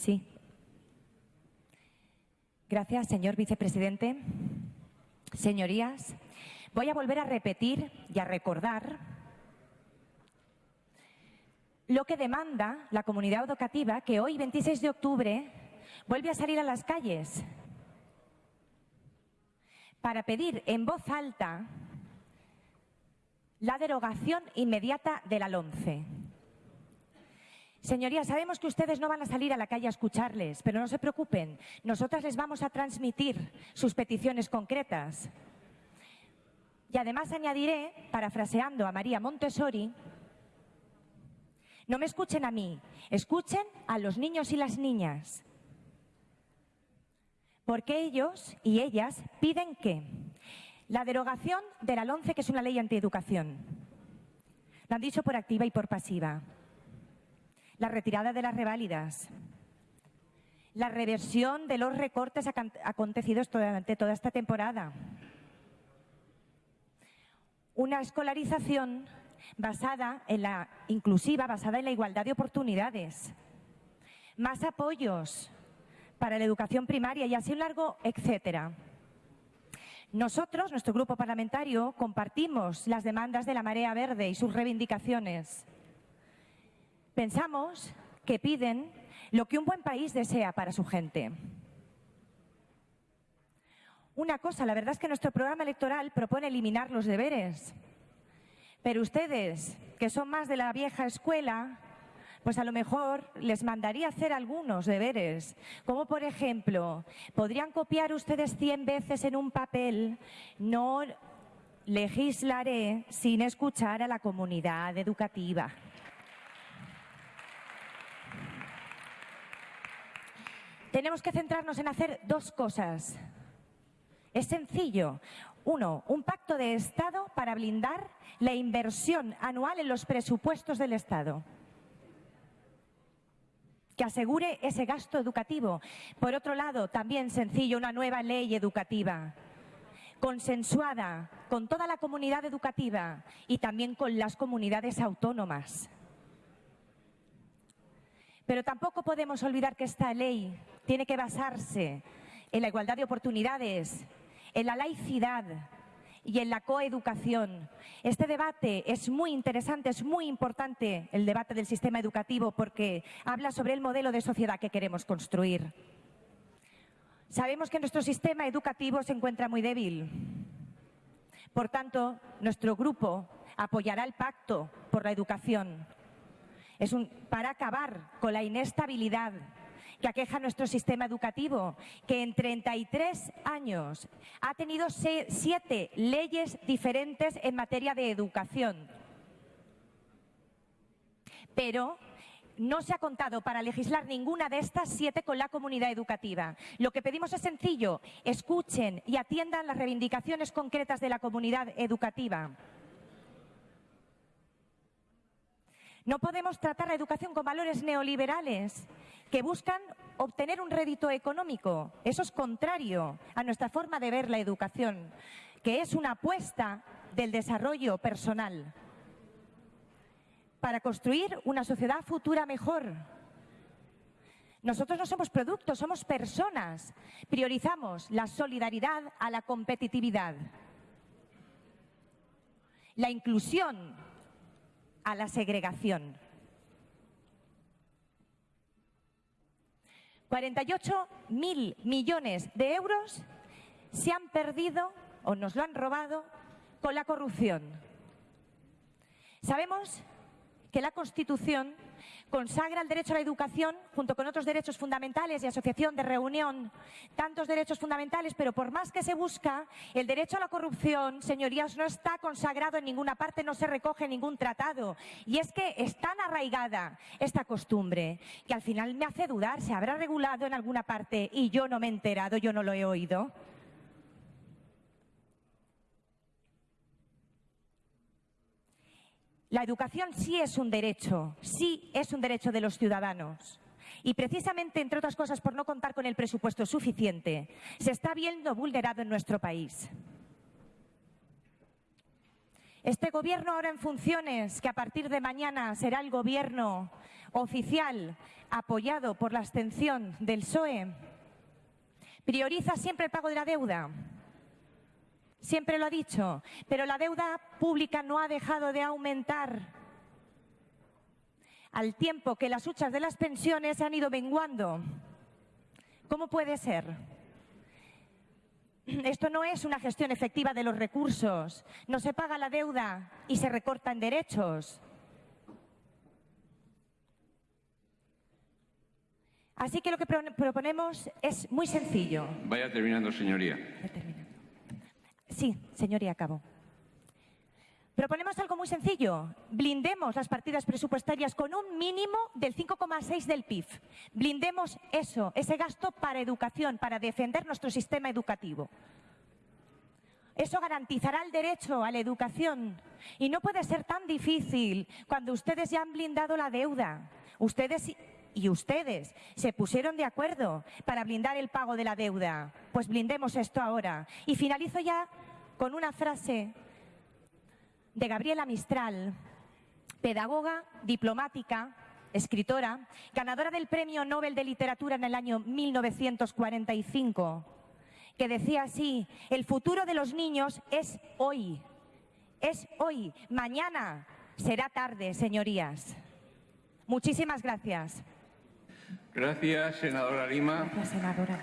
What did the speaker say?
Sí. Gracias, señor vicepresidente. Señorías, voy a volver a repetir y a recordar lo que demanda la comunidad educativa que hoy, 26 de octubre, vuelve a salir a las calles para pedir en voz alta la derogación inmediata de la LOMCE. Señorías, sabemos que ustedes no van a salir a la calle a escucharles, pero no se preocupen. Nosotras les vamos a transmitir sus peticiones concretas. Y además añadiré, parafraseando a María Montessori, no me escuchen a mí, escuchen a los niños y las niñas. Porque ellos y ellas piden que la derogación de la LONCE, que es una ley antieducación, lo han dicho por activa y por pasiva, la retirada de las reválidas, la reversión de los recortes acontecidos durante toda esta temporada, una escolarización basada en la inclusiva, basada en la igualdad de oportunidades, más apoyos para la educación primaria y así un largo etcétera. Nosotros, nuestro grupo parlamentario, compartimos las demandas de la Marea Verde y sus reivindicaciones. Pensamos que piden lo que un buen país desea para su gente. Una cosa, la verdad es que nuestro programa electoral propone eliminar los deberes. Pero ustedes, que son más de la vieja escuela, pues a lo mejor les mandaría hacer algunos deberes, como por ejemplo, podrían copiar ustedes 100 veces en un papel, no legislaré sin escuchar a la comunidad educativa. Tenemos que centrarnos en hacer dos cosas. Es sencillo. Uno, un pacto de Estado para blindar la inversión anual en los presupuestos del Estado que asegure ese gasto educativo. Por otro lado, también sencillo, una nueva ley educativa consensuada con toda la comunidad educativa y también con las comunidades autónomas. Pero tampoco podemos olvidar que esta ley tiene que basarse en la igualdad de oportunidades, en la laicidad, y en la coeducación. Este debate es muy interesante, es muy importante el debate del sistema educativo porque habla sobre el modelo de sociedad que queremos construir. Sabemos que nuestro sistema educativo se encuentra muy débil. Por tanto, nuestro grupo apoyará el pacto por la educación. Es un, para acabar con la inestabilidad que aqueja nuestro sistema educativo, que en 33 años ha tenido siete leyes diferentes en materia de educación. Pero no se ha contado para legislar ninguna de estas siete con la comunidad educativa. Lo que pedimos es sencillo, escuchen y atiendan las reivindicaciones concretas de la comunidad educativa. No podemos tratar la educación con valores neoliberales que buscan obtener un rédito económico. Eso es contrario a nuestra forma de ver la educación, que es una apuesta del desarrollo personal para construir una sociedad futura mejor. Nosotros no somos productos, somos personas. Priorizamos la solidaridad a la competitividad. La inclusión a la segregación. 48 mil millones de euros se han perdido o nos lo han robado con la corrupción. Sabemos que la Constitución consagra el derecho a la educación junto con otros derechos fundamentales y asociación de reunión, tantos derechos fundamentales, pero por más que se busca, el derecho a la corrupción, señorías, no está consagrado en ninguna parte, no se recoge en ningún tratado. Y es que es tan arraigada esta costumbre que al final me hace dudar, ¿se habrá regulado en alguna parte y yo no me he enterado, yo no lo he oído? La educación sí es un derecho, sí es un derecho de los ciudadanos. Y precisamente, entre otras cosas, por no contar con el presupuesto suficiente, se está viendo vulnerado en nuestro país. Este gobierno ahora en funciones, que a partir de mañana será el gobierno oficial apoyado por la abstención del PSOE, prioriza siempre el pago de la deuda. Siempre lo ha dicho, pero la deuda pública no ha dejado de aumentar al tiempo que las huchas de las pensiones se han ido menguando. ¿Cómo puede ser? Esto no es una gestión efectiva de los recursos. No se paga la deuda y se recortan derechos. Así que lo que proponemos es muy sencillo. Vaya terminando, señoría. Sí, señoría, acabo. Proponemos algo muy sencillo. Blindemos las partidas presupuestarias con un mínimo del 5,6 del PIB. Blindemos eso, ese gasto para educación, para defender nuestro sistema educativo. Eso garantizará el derecho a la educación. Y no puede ser tan difícil cuando ustedes ya han blindado la deuda. Ustedes y ustedes se pusieron de acuerdo para blindar el pago de la deuda. Pues blindemos esto ahora. Y finalizo ya con una frase de Gabriela Mistral, pedagoga, diplomática, escritora, ganadora del Premio Nobel de Literatura en el año 1945, que decía así, el futuro de los niños es hoy, es hoy, mañana será tarde, señorías. Muchísimas gracias. Gracias, senadora Lima. Gracias, senadora.